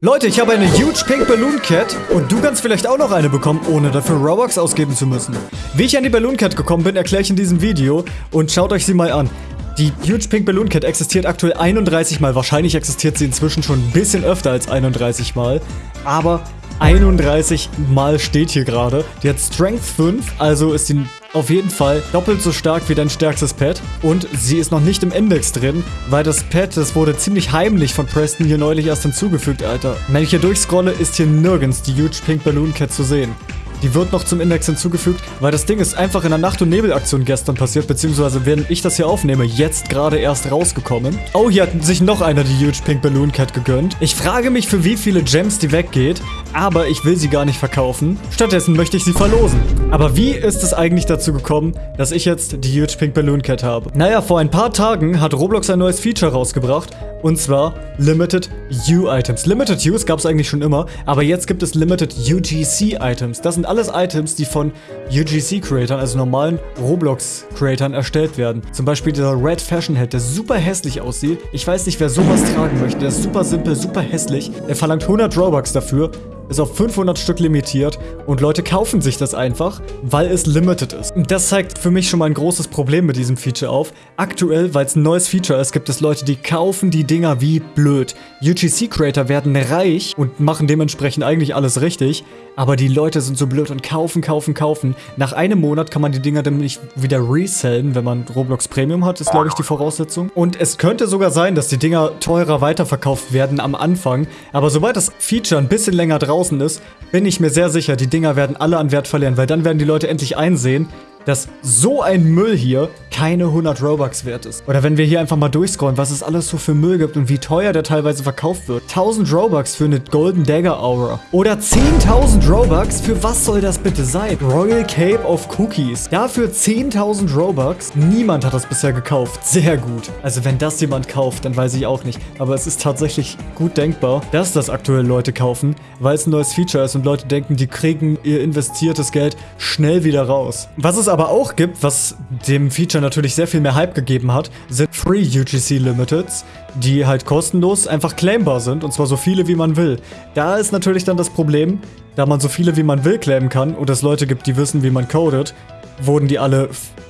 Leute, ich habe eine Huge Pink Balloon Cat und du kannst vielleicht auch noch eine bekommen, ohne dafür Robux ausgeben zu müssen. Wie ich an die Balloon Cat gekommen bin, erkläre ich in diesem Video und schaut euch sie mal an. Die Huge Pink Balloon Cat existiert aktuell 31 Mal. Wahrscheinlich existiert sie inzwischen schon ein bisschen öfter als 31 Mal. Aber 31 Mal steht hier gerade. Die hat Strength 5, also ist sie auf jeden Fall doppelt so stark wie dein stärkstes Pet. Und sie ist noch nicht im Index drin, weil das Pet, das wurde ziemlich heimlich von Preston hier neulich erst hinzugefügt, Alter. Wenn ich hier durchscrolle, ist hier nirgends die Huge Pink Balloon Cat zu sehen. Die wird noch zum Index hinzugefügt, weil das Ding ist einfach in der Nacht- und Nebelaktion gestern passiert, beziehungsweise während ich das hier aufnehme, jetzt gerade erst rausgekommen. Oh, hier hat sich noch einer die Huge Pink Balloon Cat gegönnt. Ich frage mich, für wie viele Gems die weggeht, aber ich will sie gar nicht verkaufen. Stattdessen möchte ich sie verlosen. Aber wie ist es eigentlich dazu gekommen, dass ich jetzt die Huge Pink Balloon Cat habe? Naja, vor ein paar Tagen hat Roblox ein neues Feature rausgebracht, und zwar Limited U-Items. Limited Use gab es eigentlich schon immer, aber jetzt gibt es Limited UGC-Items. Das sind alles Items, die von UGC-Creatern, also normalen Roblox-Creatern, erstellt werden. Zum Beispiel dieser Red Fashion Head, der super hässlich aussieht. Ich weiß nicht, wer sowas tragen möchte. Der ist super simpel, super hässlich. Er verlangt 100 Robux dafür ist auf 500 Stück limitiert und Leute kaufen sich das einfach, weil es limited ist. Das zeigt für mich schon mal ein großes Problem mit diesem Feature auf. Aktuell, weil es ein neues Feature ist, gibt es Leute, die kaufen die Dinger wie blöd. UGC-Creator werden reich und machen dementsprechend eigentlich alles richtig, aber die Leute sind so blöd und kaufen, kaufen, kaufen. Nach einem Monat kann man die Dinger dann nicht wieder resellen, wenn man Roblox Premium hat, ist glaube ich die Voraussetzung. Und es könnte sogar sein, dass die Dinger teurer weiterverkauft werden am Anfang, aber sobald das Feature ein bisschen länger draußen ist, bin ich mir sehr sicher, die Dinger werden alle an Wert verlieren, weil dann werden die Leute endlich einsehen, dass so ein Müll hier keine 100 Robux wert ist. Oder wenn wir hier einfach mal durchscrollen, was es alles so für Müll gibt und wie teuer der teilweise verkauft wird. 1000 Robux für eine Golden Dagger Aura. Oder 10.000 Robux, für was soll das bitte sein? Royal Cape of Cookies. Dafür 10.000 Robux. Niemand hat das bisher gekauft. Sehr gut. Also wenn das jemand kauft, dann weiß ich auch nicht. Aber es ist tatsächlich gut denkbar, dass das aktuell Leute kaufen, weil es ein neues Feature ist und Leute denken, die kriegen ihr investiertes Geld schnell wieder raus. Was es aber auch gibt, was dem Feature natürlich sehr viel mehr Hype gegeben hat, sind Free UGC Limiteds, die halt kostenlos einfach claimbar sind und zwar so viele wie man will. Da ist natürlich dann das Problem, da man so viele wie man will claimen kann und es Leute gibt, die wissen, wie man codet, wurden die alle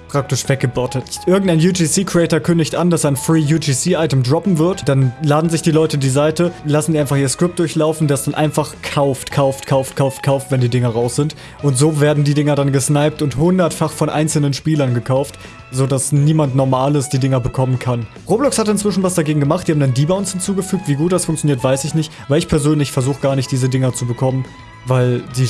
praktisch weggebottet. Irgendein UGC-Creator kündigt an, dass ein Free UGC-Item droppen wird. Dann laden sich die Leute die Seite, lassen die einfach ihr Skript durchlaufen, das dann einfach kauft, kauft, kauft, kauft, kauft, wenn die Dinger raus sind. Und so werden die Dinger dann gesniped und hundertfach von einzelnen Spielern gekauft, sodass niemand Normales die Dinger bekommen kann. Roblox hat inzwischen was dagegen gemacht, die haben dann Debounce hinzugefügt. Wie gut das funktioniert, weiß ich nicht, weil ich persönlich versuche gar nicht, diese Dinger zu bekommen, weil die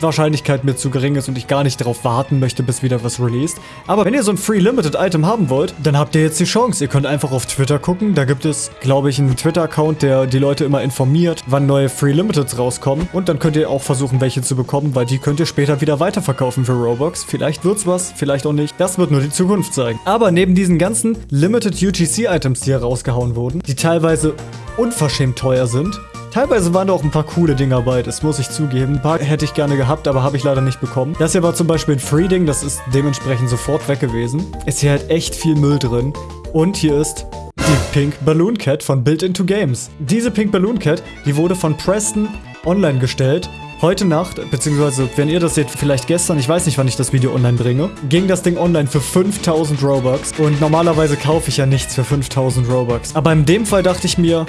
Wahrscheinlichkeit mir zu gering ist und ich gar nicht darauf warten möchte, bis wieder was released. Aber wenn ihr so ein Free Limited Item haben wollt, dann habt ihr jetzt die Chance. Ihr könnt einfach auf Twitter gucken. Da gibt es, glaube ich, einen Twitter-Account, der die Leute immer informiert, wann neue Free Limiteds rauskommen. Und dann könnt ihr auch versuchen, welche zu bekommen, weil die könnt ihr später wieder weiterverkaufen für Robux. Vielleicht wird's was, vielleicht auch nicht. Das wird nur die Zukunft zeigen. Aber neben diesen ganzen Limited UGC Items, die hier rausgehauen wurden, die teilweise unverschämt teuer sind, Teilweise waren da auch ein paar coole Dinger bei, das muss ich zugeben. Ein paar hätte ich gerne gehabt, aber habe ich leider nicht bekommen. Das hier war zum Beispiel ein Free-Ding, das ist dementsprechend sofort weg gewesen. Ist hier halt echt viel Müll drin. Und hier ist die Pink Balloon Cat von Built Into Games. Diese Pink Balloon Cat, die wurde von Preston online gestellt. Heute Nacht, beziehungsweise wenn ihr das seht, vielleicht gestern, ich weiß nicht, wann ich das Video online bringe, ging das Ding online für 5000 Robux. Und normalerweise kaufe ich ja nichts für 5000 Robux. Aber in dem Fall dachte ich mir,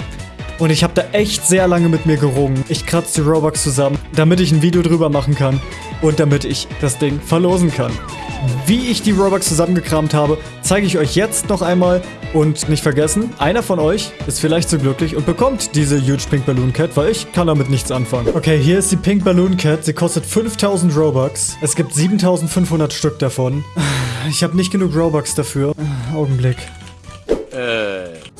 und ich habe da echt sehr lange mit mir gerungen. Ich kratze die Robux zusammen, damit ich ein Video drüber machen kann und damit ich das Ding verlosen kann. Wie ich die Robux zusammengekramt habe, zeige ich euch jetzt noch einmal. Und nicht vergessen, einer von euch ist vielleicht so glücklich und bekommt diese Huge Pink Balloon Cat, weil ich kann damit nichts anfangen. Okay, hier ist die Pink Balloon Cat. Sie kostet 5000 Robux. Es gibt 7500 Stück davon. Ich habe nicht genug Robux dafür. Augenblick.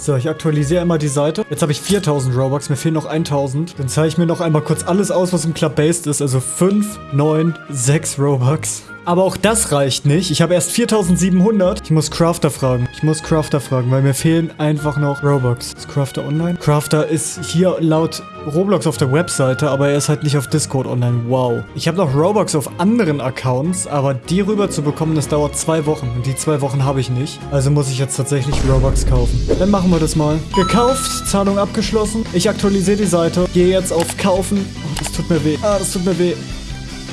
So, ich aktualisiere immer die Seite. Jetzt habe ich 4000 Robux, mir fehlen noch 1000. Dann zeige ich mir noch einmal kurz alles aus, was im Club based ist. Also 5, 9, 6 Robux. Aber auch das reicht nicht. Ich habe erst 4700. Ich muss Crafter fragen. Ich muss Crafter fragen, weil mir fehlen einfach noch Robux. Ist Crafter online? Crafter ist hier laut Roblox auf der Webseite, aber er ist halt nicht auf Discord online. Wow. Ich habe noch Robux auf anderen Accounts, aber die rüber zu bekommen, das dauert zwei Wochen. Und die zwei Wochen habe ich nicht. Also muss ich jetzt tatsächlich Robux kaufen. Dann machen wir das mal. Gekauft, Zahlung abgeschlossen. Ich aktualisiere die Seite. Gehe jetzt auf Kaufen. Oh, das tut mir weh. Ah, das tut mir weh.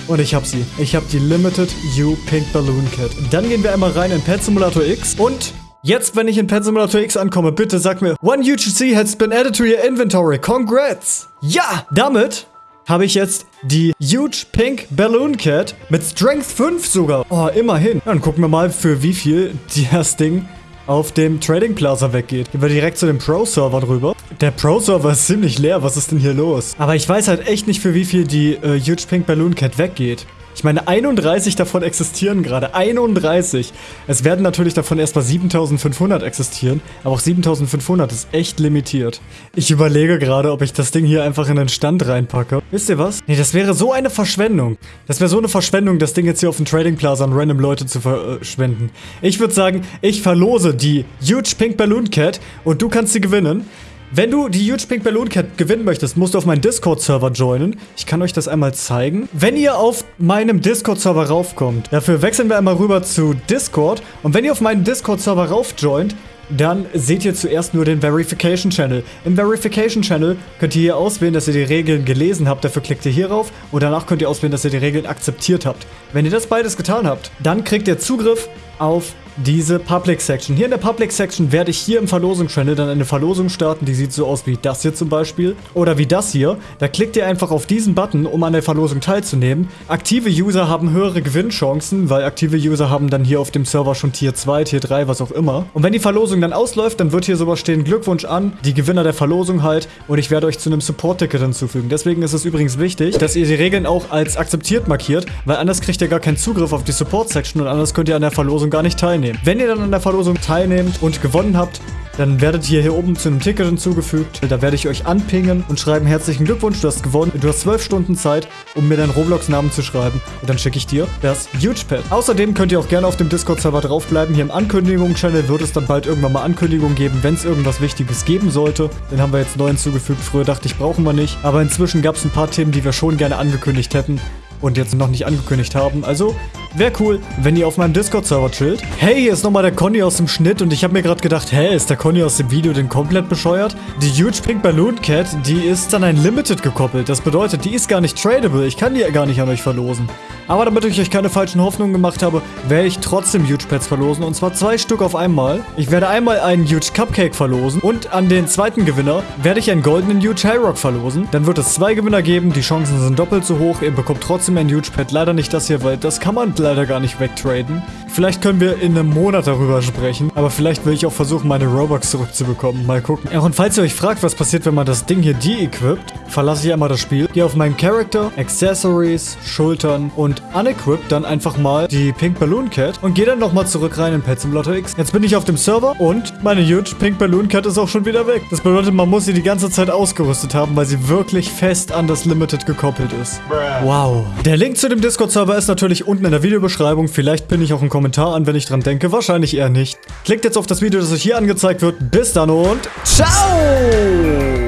Und ich habe sie. Ich habe die Limited You Pink Balloon Cat. Dann gehen wir einmal rein in Pet Simulator X. Und jetzt, wenn ich in Pet Simulator X ankomme, bitte sag mir, One UGC has been added to your inventory. Congrats! Ja, damit habe ich jetzt die Huge Pink Balloon Cat mit Strength 5 sogar. Oh, immerhin. Dann gucken wir mal, für wie viel das Ding auf dem Trading Plaza weggeht. Gehen wir direkt zu dem Pro-Server drüber. Der Pro-Server ist ziemlich leer. Was ist denn hier los? Aber ich weiß halt echt nicht, für wie viel die äh, Huge Pink Balloon Cat weggeht. Ich meine, 31 davon existieren gerade. 31. Es werden natürlich davon erstmal 7500 existieren, aber auch 7500 ist echt limitiert. Ich überlege gerade, ob ich das Ding hier einfach in den Stand reinpacke. Wisst ihr was? Nee, das wäre so eine Verschwendung. Das wäre so eine Verschwendung, das Ding jetzt hier auf dem Trading Plaza an random Leute zu verschwenden. Ich würde sagen, ich verlose die Huge Pink Balloon Cat und du kannst sie gewinnen. Wenn du die Huge Pink Balloon Cat gewinnen möchtest, musst du auf meinen Discord-Server joinen. Ich kann euch das einmal zeigen. Wenn ihr auf meinem Discord-Server raufkommt, dafür wechseln wir einmal rüber zu Discord. Und wenn ihr auf meinen Discord-Server raufjoint, dann seht ihr zuerst nur den Verification Channel. Im Verification Channel könnt ihr hier auswählen, dass ihr die Regeln gelesen habt. Dafür klickt ihr hier rauf und danach könnt ihr auswählen, dass ihr die Regeln akzeptiert habt. Wenn ihr das beides getan habt, dann kriegt ihr Zugriff auf diese Public Section. Hier in der Public Section werde ich hier im Verlosungschannel dann eine Verlosung starten, die sieht so aus wie das hier zum Beispiel. Oder wie das hier. Da klickt ihr einfach auf diesen Button, um an der Verlosung teilzunehmen. Aktive User haben höhere Gewinnchancen, weil aktive User haben dann hier auf dem Server schon Tier 2, Tier 3, was auch immer. Und wenn die Verlosung dann ausläuft, dann wird hier sowas stehen, Glückwunsch an, die Gewinner der Verlosung halt. Und ich werde euch zu einem Support-Ticket hinzufügen. Deswegen ist es übrigens wichtig, dass ihr die Regeln auch als akzeptiert markiert, weil anders kriegt ihr gar keinen Zugriff auf die Support-Section und anders könnt ihr an der Verlosung gar nicht teilnehmen. Wenn ihr dann an der Verlosung teilnehmt und gewonnen habt, dann werdet ihr hier oben zu einem Ticket hinzugefügt. Da werde ich euch anpingen und schreiben, herzlichen Glückwunsch, du hast gewonnen. Du hast zwölf Stunden Zeit, um mir deinen Roblox-Namen zu schreiben. Und dann schicke ich dir das Huge Pad. Außerdem könnt ihr auch gerne auf dem Discord-Server draufbleiben. Hier im Ankündigungen-Channel wird es dann bald irgendwann mal Ankündigungen geben, wenn es irgendwas Wichtiges geben sollte. Den haben wir jetzt neu hinzugefügt. Früher dachte ich, brauchen wir nicht. Aber inzwischen gab es ein paar Themen, die wir schon gerne angekündigt hätten und jetzt noch nicht angekündigt haben. Also wäre cool, wenn ihr auf meinem Discord-Server chillt. Hey, hier ist nochmal der Conny aus dem Schnitt und ich habe mir gerade gedacht, hä, ist der Conny aus dem Video denn komplett bescheuert? Die Huge Pink Balloon Cat, die ist an ein Limited gekoppelt. Das bedeutet, die ist gar nicht tradable. Ich kann die gar nicht an euch verlosen. Aber damit ich euch keine falschen Hoffnungen gemacht habe, werde ich trotzdem Huge Pets verlosen. Und zwar zwei Stück auf einmal. Ich werde einmal einen Huge Cupcake verlosen. Und an den zweiten Gewinner werde ich einen goldenen Huge High Rock verlosen. Dann wird es zwei Gewinner geben. Die Chancen sind doppelt so hoch. Ihr bekommt trotzdem ein Huge Pet. Leider nicht das hier, weil das kann man leider gar nicht wegtraden. Vielleicht können wir in einem Monat darüber sprechen. Aber vielleicht will ich auch versuchen, meine Robux zurückzubekommen. Mal gucken. Ja, und falls ihr euch fragt, was passiert, wenn man das Ding hier de-equipt, verlasse ich einmal das Spiel. Gehe auf meinen Character, Accessories, Schultern und und unequip dann einfach mal die Pink Balloon Cat und gehe dann nochmal zurück rein in Pet Simulator X. Jetzt bin ich auf dem Server und meine huge Pink Balloon Cat ist auch schon wieder weg. Das bedeutet, man muss sie die ganze Zeit ausgerüstet haben, weil sie wirklich fest an das Limited gekoppelt ist. Wow. Der Link zu dem Discord-Server ist natürlich unten in der Videobeschreibung. Vielleicht pinne ich auch einen Kommentar an, wenn ich dran denke. Wahrscheinlich eher nicht. Klickt jetzt auf das Video, das euch hier angezeigt wird. Bis dann und ciao!